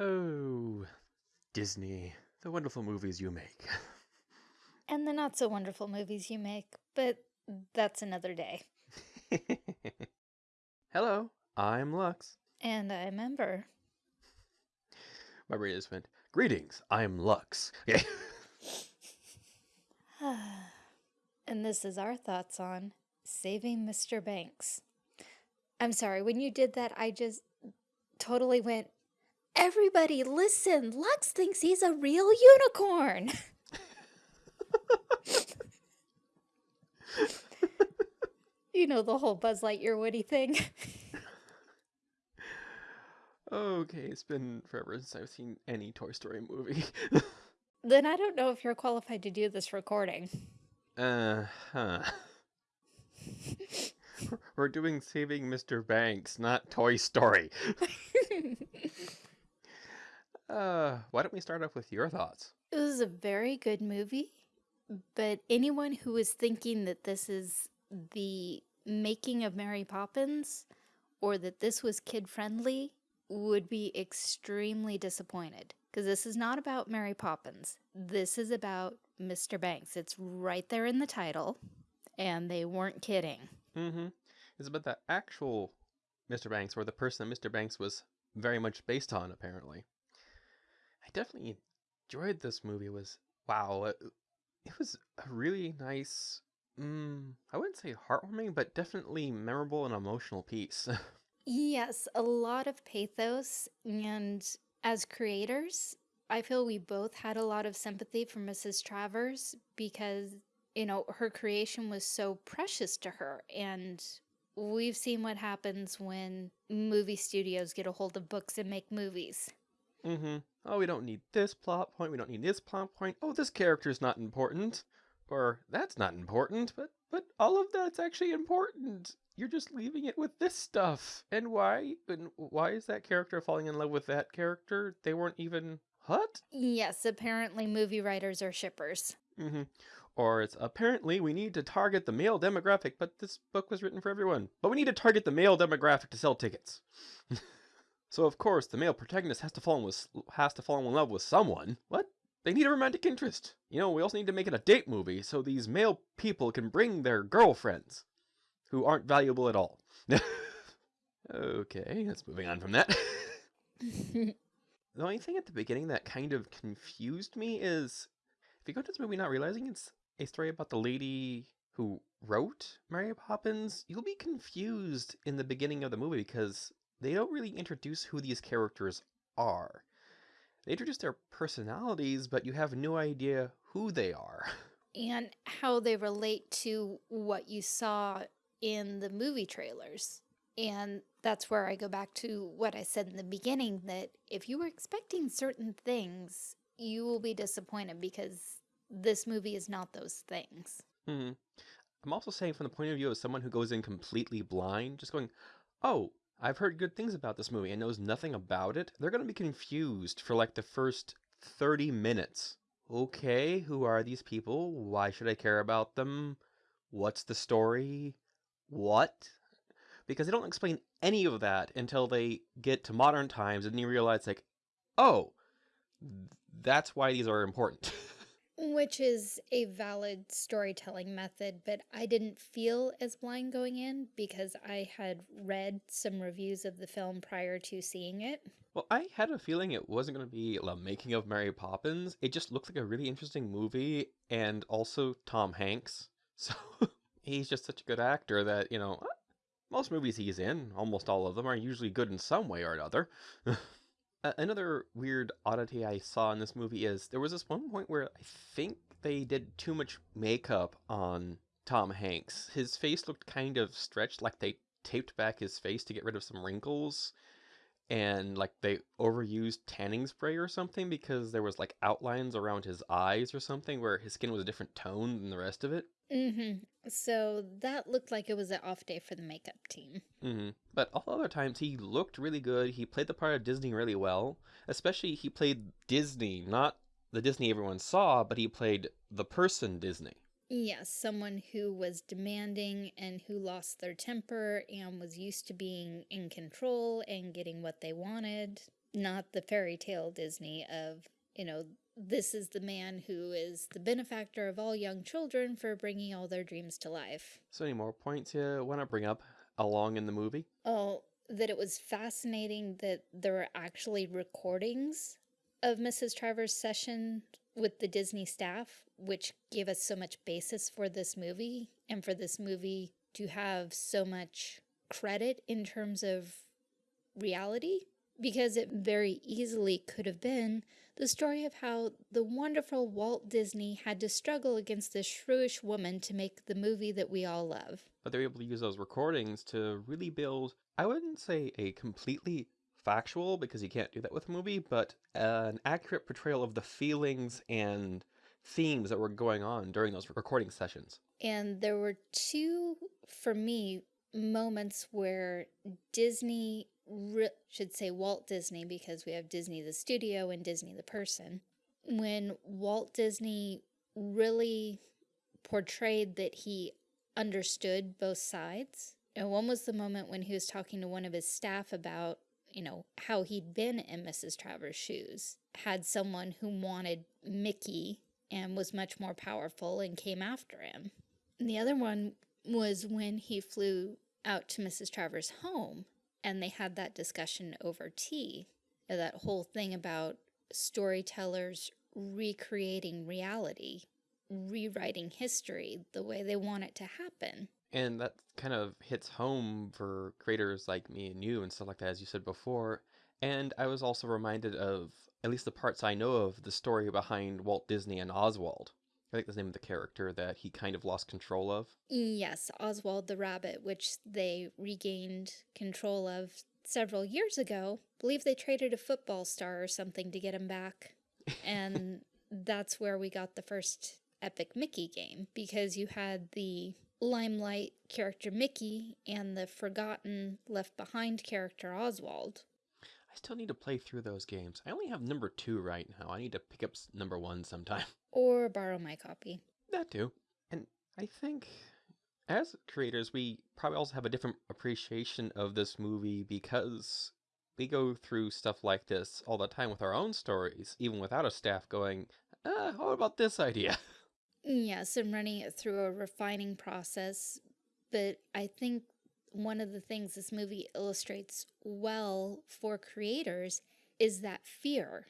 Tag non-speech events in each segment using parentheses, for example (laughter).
Oh, Disney, the wonderful movies you make. (laughs) And the not so wonderful movies you make, but that's another day. (laughs) Hello, I'm Lux. And I remember. My brain just went, Greetings, I'm Lux. (laughs) (sighs) And this is our thoughts on Saving Mr. Banks. I'm sorry, when you did that, I just totally went, Everybody listen, Lux thinks he's a real unicorn. (laughs) you know the whole Buzz Lightyear Woody thing. okay, it's been forever since I've seen any Toy Story movie. (laughs) then I don't know if you're qualified to do this recording. Uh huh. (laughs) We're doing Saving Mr. Banks, not Toy Story. Uh, why don't we start off with your thoughts? It was a very good movie, but anyone who is thinking that this is the making of Mary Poppins or that this was kid friendly would be extremely disappointed because this is not about Mary Poppins. This is about Mr. Banks. It's right there in the title, and they weren't kidding. Mm-hmm. It's about the actual Mr. Banks, or the person that Mr. Banks was very much based on, apparently. I definitely enjoyed this movie. It was wow, it, it was a really nice. Mm, I wouldn't say heartwarming, but definitely memorable and emotional piece. (laughs) yes, a lot of pathos, and as creators, I feel we both had a lot of sympathy for Mrs. Travers because you know, her creation was so precious to her. And we've seen what happens when movie studios get a hold of books and make movies. Mm-hmm. Oh, we don't need this plot point. We don't need this plot point. Oh, this character is not important. Or that's not important, but but all of that's actually important. You're just leaving it with this stuff. And why? And why is that character falling in love with that character? They weren't even what? Yes, apparently movie writers are shippers. Mm-hmm. Or it's apparently we need to target the male demographic, but this book was written for everyone. But we need to target the male demographic to sell tickets. (laughs) so of course the male protagonist has to fall in with has to fall in love with someone. What? They need a romantic interest. You know, we also need to make it a date movie so these male people can bring their girlfriends who aren't valuable at all. (laughs) okay, let's moving on from that. (laughs) the only thing at the beginning that kind of confused me is if you go to this movie not realizing it's a story about the lady who wrote Mary Poppins, you'll be confused in the beginning of the movie because they don't really introduce who these characters are. They introduce their personalities, but you have no idea who they are. (laughs) And how they relate to what you saw in the movie trailers. And that's where I go back to what I said in the beginning, that if you were expecting certain things, you will be disappointed because this movie is not those things. Hmm. I'm also saying from the point of view of someone who goes in completely blind, just going, oh, I've heard good things about this movie and knows nothing about it. They're going to be confused for like the first 30 minutes. Okay, who are these people? Why should I care about them? What's the story? What? Because they don't explain any of that until they get to modern times and you realize like, oh, that's why these are important. (laughs) Which is a valid storytelling method, but I didn't feel as blind going in because I had read some reviews of the film prior to seeing it. Well, I had a feeling it wasn't going to be a making of Mary Poppins. It just looked like a really interesting movie and also Tom Hanks. (laughs) So he's just such a good actor that, you know, most movies he's in, almost all of them, are usually good in some way or another. (laughs) another weird oddity I saw in this movie is there was this one point where I think they did too much makeup on Tom Hanks. His face looked kind of stretched, like they taped back his face to get rid of some wrinkles. And like they overused tanning spray or something because there was like outlines around his eyes or something where his skin was a different tone than the rest of it. Mm-hmm. So that looked like it was an off day for the makeup team. Mm-hmm. But all other times he looked really good. He played the part of Disney really well. Especially he played Disney, not the Disney everyone saw, but he played the person Disney. Yes, someone who was demanding and who lost their temper and was used to being in control and getting what they wanted. not the fairy tale Disney of, you know, this is the man who is the benefactor of all young children for bringing all their dreams to life. So, any more points you want to bring up along in the movie? Oh, that it was fascinating that there were actually recordings of Mrs. Travers' session with the Disney staff, which gave us so much basis for this movie and for this movie to have so much credit in terms of reality because it very easily could have been the story of how the wonderful Walt Disney had to struggle against this shrewish woman to make the movie that we all love. But they're able to use those recordings to really build, I wouldn't say a completely factual, because you can't do that with a movie, but an accurate portrayal of the feelings and themes that were going on during those recording sessions. And there were two, for me, moments where Disney should say Walt Disney because we have Disney the studio and Disney the person. When Walt Disney really portrayed that he understood both sides. And one was the moment when he was talking to one of his staff about, you know, how he'd been in Mrs. Travers' shoes, had someone who wanted Mickey and was much more powerful and came after him. And the other one was when he flew out to Mrs. Travers' home and they had that discussion over tea. Uh, that whole thing about storytellers recreating reality, rewriting history the way they want it to happen. And that kind of hits home for creators like me and you and stuff like that, as you said before. And I was also reminded of, at least the parts I know of, the story behind Walt Disney and Oswald. I think that's the name of the character that he kind of lost control of. Yes, Oswald the rabbit, which they regained control of several years ago. I believe they traded a football star or something to get him back. And (laughs) that's where we got the first Epic Mickey game because you had the limelight character Mickey and the forgotten left behind character Oswald. I still need to play through those games. I only have number two right now. I need to pick up number one sometime. (laughs) Or borrow my copy. That too. And I think as creators, we probably also have a different appreciation of this movie because we go through stuff like this all the time with our own stories, even without a staff going, uh, what about this idea? (laughs) Yes, and running it through a refining process. But I think one of the things this movie illustrates well for creators is that fear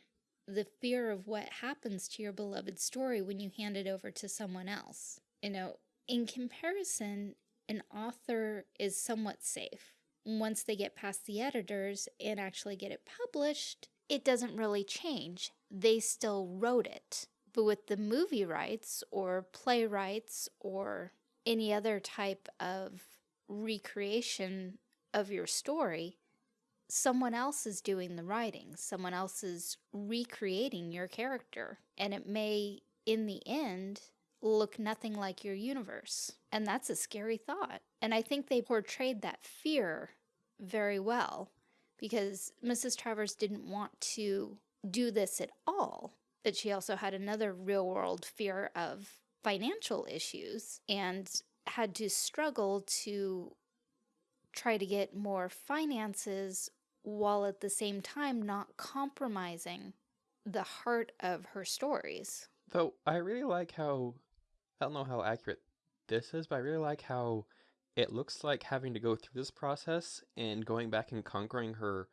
the fear of what happens to your beloved story when you hand it over to someone else. You know, in comparison, an author is somewhat safe. Once they get past the editors and actually get it published, it doesn't really change. They still wrote it. But with the movie rights or playwrights or any other type of recreation of your story, someone else is doing the writing, someone else is recreating your character, and it may, in the end, look nothing like your universe. And that's a scary thought. And I think they portrayed that fear very well because Mrs. Travers didn't want to do this at all. But she also had another real world fear of financial issues and had to struggle to try to get more finances while at the same time not compromising the heart of her stories. Though I really like how, I don't know how accurate this is, but I really like how it looks like having to go through this process and going back and conquering her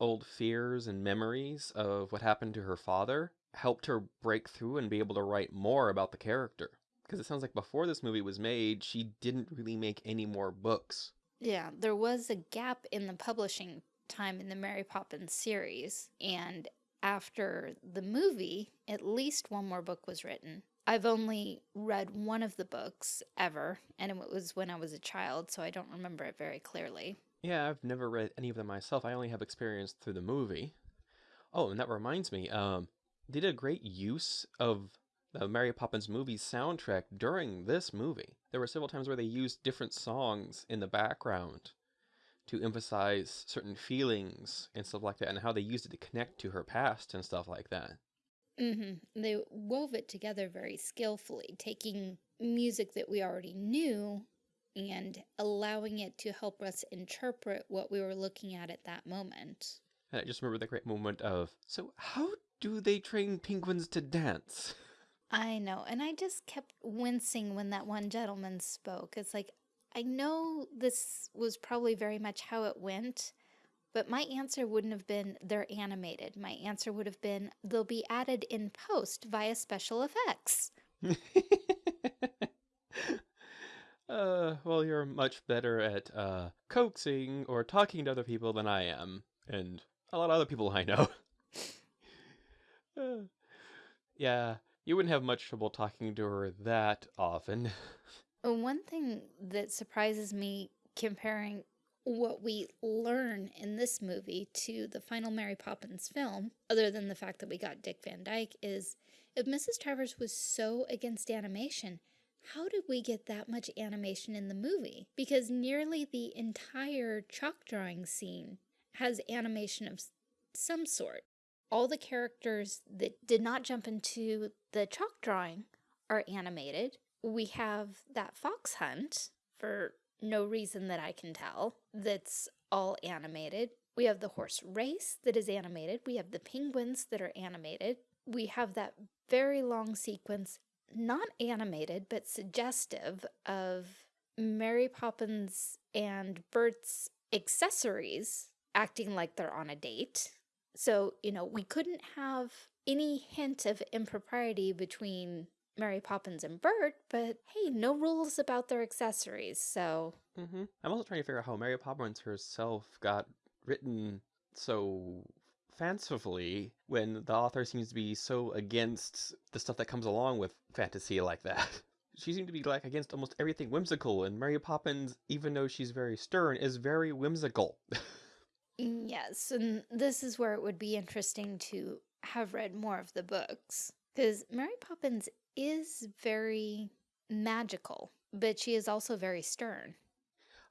old fears and memories of what happened to her father helped her break through and be able to write more about the character. Because it sounds like before this movie was made, she didn't really make any more books. Yeah, there was a gap in the publishing time in the Mary Poppins series. And after the movie, at least one more book was written. I've only read one of the books ever, and it was when I was a child, so I don't remember it very clearly. Yeah, I've never read any of them myself. I only have experience through the movie. Oh, and that reminds me, um, they did a great use of the Mary Poppins movie soundtrack during this movie. There were several times where they used different songs in the background to emphasize certain feelings and stuff like that, and how they used it to connect to her past and stuff like that. Mm-hmm. They wove it together very skillfully, taking music that we already knew and allowing it to help us interpret what we were looking at at that moment. And I just remember the great moment of, so how do they train penguins to dance? (laughs) I know, and I just kept wincing when that one gentleman spoke. It's like, I know this was probably very much how it went, but my answer wouldn't have been they're animated. My answer would have been they'll be added in post via special effects. (laughs) uh, well, you're much better at uh, coaxing or talking to other people than I am, and a lot of other people I know. (laughs) uh, yeah, you wouldn't have much trouble talking to her that often. Uh, one thing that surprises me comparing what we learn in this movie to the final Mary Poppins film, other than the fact that we got Dick Van Dyke, is if Mrs. Travers was so against animation, how did we get that much animation in the movie? Because nearly the entire chalk drawing scene has animation of some sort. All the characters that did not jump into the chalk drawing are animated. We have that fox hunt for no reason that I can tell that's all animated. We have the horse race that is animated. We have the penguins that are animated. We have that very long sequence, not animated, but suggestive of Mary Poppins and Bert's accessories acting like they're on a date. So, you know, we couldn't have any hint of impropriety between Mary Poppins and Bert, but hey, no rules about their accessories, so. Mm -hmm. I'm also trying to figure out how Mary Poppins herself got written so fancifully when the author seems to be so against the stuff that comes along with fantasy like that. (laughs) She seemed to be like against almost everything whimsical, and Mary Poppins, even though she's very stern, is very whimsical. (laughs) Mm, yes, and this is where it would be interesting to have read more of the books. Because Mary Poppins is very magical, but she is also very stern.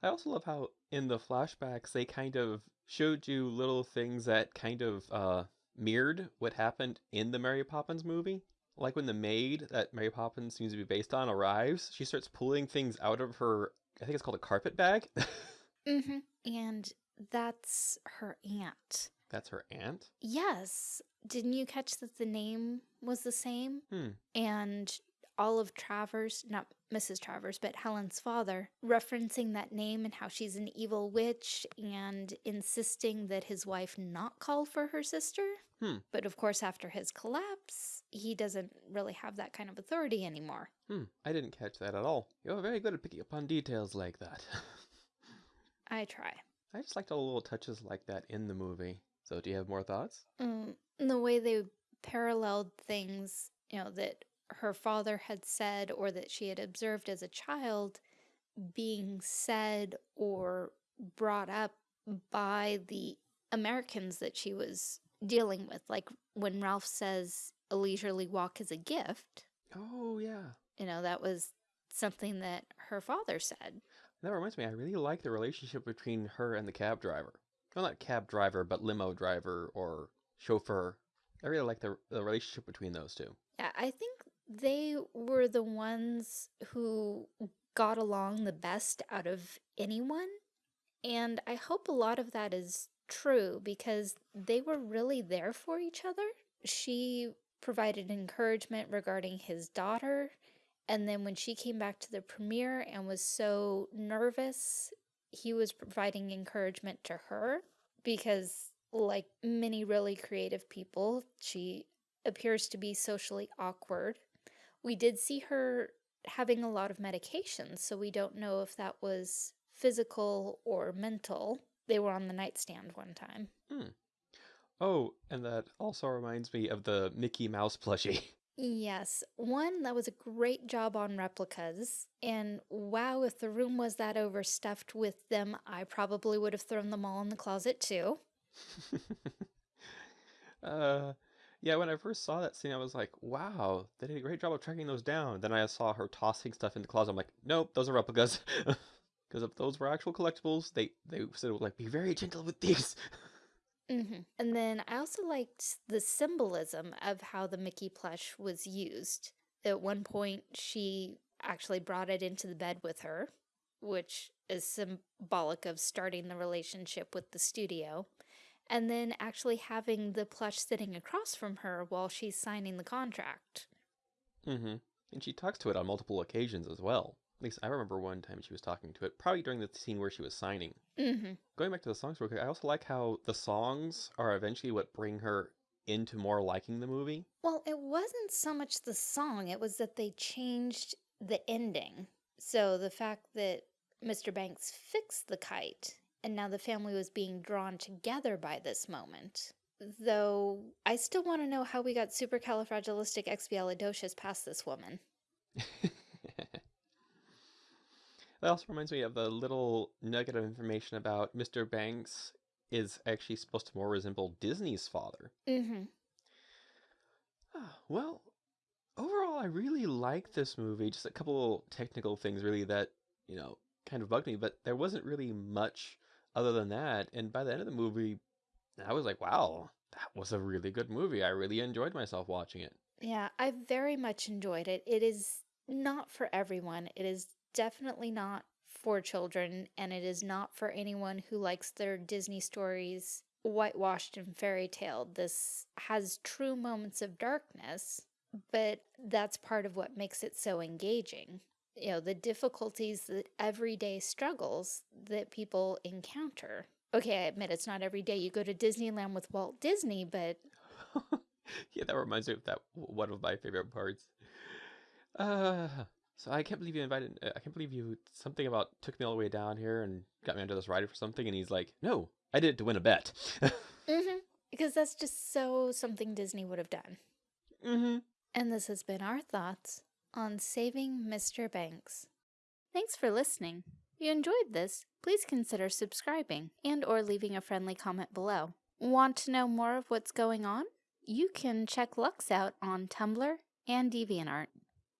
I also love how in the flashbacks they kind of showed you little things that kind of uh, mirrored what happened in the Mary Poppins movie. Like when the maid that Mary Poppins seems to be based on arrives, she starts pulling things out of her, I think it's called a carpet bag. (laughs) mm-hmm. And that's her aunt. That's her aunt? Yes. Didn't you catch that the name was the same? Hmm. And of Travers, not Mrs. Travers, but Helen's father, referencing that name and how she's an evil witch and insisting that his wife not call for her sister. Hmm. But of course, after his collapse, he doesn't really have that kind of authority anymore. Hmm. I didn't catch that at all. You're very good at picking up on details like that. (laughs) I try. I just liked all the little touches like that in the movie. So do you have more thoughts? Mm, the way they paralleled things, you know, that her father had said or that she had observed as a child being said or brought up by the Americans that she was dealing with. Like when Ralph says a leisurely walk is a gift. Oh, yeah. You know, that was something that her father said. That reminds me, I really like the relationship between her and the cab driver. Well, not cab driver, but limo driver or chauffeur. I really like the, the relationship between those two. Yeah, I think they were the ones who got along the best out of anyone. And I hope a lot of that is true because they were really there for each other. She provided encouragement regarding his daughter. And then when she came back to the premiere and was so nervous, he was providing encouragement to her because, like many really creative people, she appears to be socially awkward we did see her having a lot of medications, so we don't know if that was physical or mental. They were on the nightstand one time. Hmm. Oh, and that also reminds me of the Mickey Mouse plushie. (laughs) Yes, one, that was a great job on replicas, and wow, if the room was that overstuffed with them, I probably would have thrown them all in the closet too. (laughs) uh, yeah, when I first saw that scene, I was like, wow, they did a great job of tracking those down. Then I saw her tossing stuff in the closet. I'm like, nope, those are replicas. (laughs) Because if those were actual collectibles, they, they said, like, be very gentle with these. (laughs) Mm -hmm. And then I also liked the symbolism of how the Mickey plush was used. At one point, she actually brought it into the bed with her, which is symbolic of starting the relationship with the studio. and then actually having the plush sitting across from her while she's signing the contract. Mm-hmm. And she talks to it on multiple occasions as well. At least I remember one time she was talking to it, probably during the scene where she was signing. Mm-hmm. Going back to the songs real quick, I also like how the songs are eventually what bring her into more liking the movie. Well, it wasn't so much the song, it was that they changed the ending. So the fact that Mr. Banks fixed the kite and now the family was being drawn together by this moment. Though I still want to know how we got supercalifragilisticexpialidocious past this woman. (laughs) That also reminds me of a little nugget of information about Mr. Banks is actually supposed to more resemble Disney's father. Mm-hmm. Ah, Well, overall, I really like this movie. Just a couple technical things, really, that, you know, kind of bugged me, but there wasn't really much other than that. And by the end of the movie, I was like, wow, that was a really good movie. I really enjoyed myself watching it. Yeah, I very much enjoyed it. It is not for everyone. It is definitely not for children, and it is not for anyone who likes their Disney stories whitewashed and fairy tale. This has true moments of darkness, but that's part of what makes it so engaging. You know, the difficulties that everyday struggles that people encounter. Okay, I admit it's not every day you go to Disneyland with Walt Disney, but (laughs) yeah, that reminds me of that one of my favorite parts. Uh, so I can't believe you invited. uh, I can't believe you something about took me all the way down here and got me under this ride for something. And he's like, "No, I did it to win a bet." (laughs) mm-hmm, because that's just so something Disney would have done. mm-hmm. And this has been our thoughts on saving Mr. Banks. Thanks for listening. If you enjoyed this, please consider subscribing and or leaving a friendly comment below. Want to know more of what's going on? You can check Lux out on Tumblr and DeviantArt.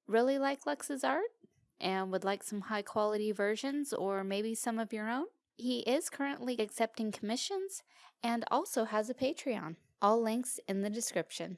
Really like Lux's art? And would like some high quality versions or maybe some of your own? He is currently accepting commissions and also has a Patreon. All links in the description.